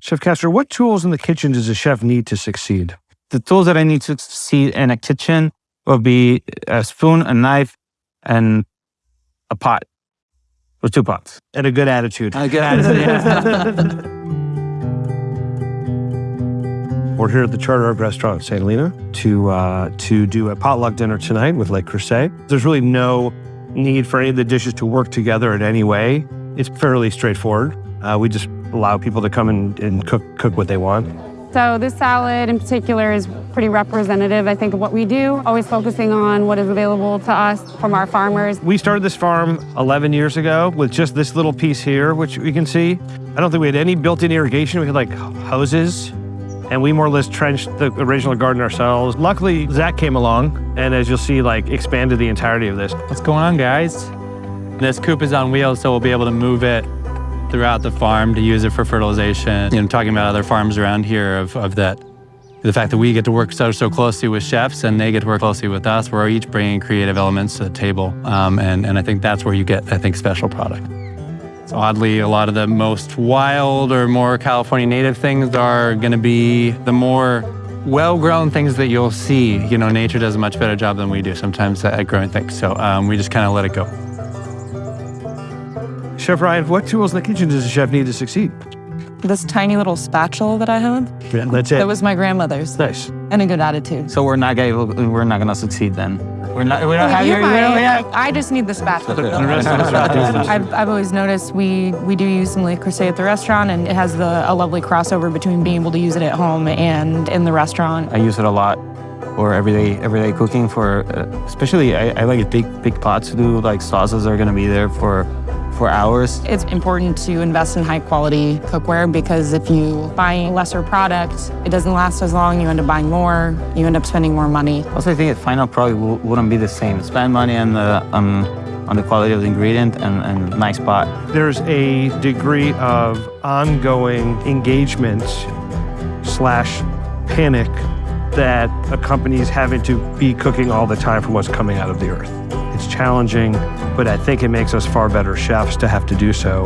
Chef Kostow, what tools in the kitchen does a chef need to succeed? The tools that I need to succeed in a kitchen will be a spoon, a knife, and a pot or two pots. And a good attitude. A good attitude. We're here at the Charter Oak Restaurant in St. Helena to uh, to do a potluck dinner tonight with Le Creuset. There's really no need for any of the dishes to work together in any way. It's fairly straightforward. Uh, we just allow people to come and, and cook cook what they want. So this salad in particular is pretty representative, I think, of what we do, always focusing on what is available to us from our farmers. We started this farm 11 years ago with just this little piece here, which you can see. I don't think we had any built-in irrigation. We had like hoses and we more or less trenched the original garden ourselves. Luckily, Zach came along, and as you'll see, like expanded the entirety of this. What's going on, guys? This coop is on wheels, so we'll be able to move it throughout the farm to use it for fertilization. You know, talking about other farms around here of, of that, the fact that we get to work so, so closely with chefs and they get to work closely with us, we're each bringing creative elements to the table. Um, and, and I think that's where you get, I think, special product. So oddly, a lot of the most wild or more California native things are going to be the more well-grown things that you'll see. You know, nature does a much better job than we do sometimes at growing things. So um, we just kind of let it go. Chef Ryan, what tools in the kitchen does a chef need to succeed? This tiny little spatula that I have, Yeah, that's it. that was my grandmother's, nice. and a good attitude. so we're not gonna we're not gonna succeed then. We're not. We don't have You your. might. Don't, I just need the spatula. The rest of us are I've, I've always noticed we, we do use some Le Creuset at the restaurant, and it has the, a lovely crossover between being able to use it at home and in the restaurant. I use it a lot for everyday everyday cooking. For uh, especially, I, I like big big pots to do. Like sauces are gonna be there for for hours. It's important to invest in high quality cookware because if you buy a lesser product, it doesn't last as long. You end up buying more. You end up spending more money. Also, I think the final product wouldn't be the same. Spend money on the um, on the quality of the ingredient and, and nice pot. There's a degree of ongoing engagement slash panic that accompanies having to be cooking all the time from what's coming out of the earth. Challenging, but I think it makes us far better chefs to have to do so.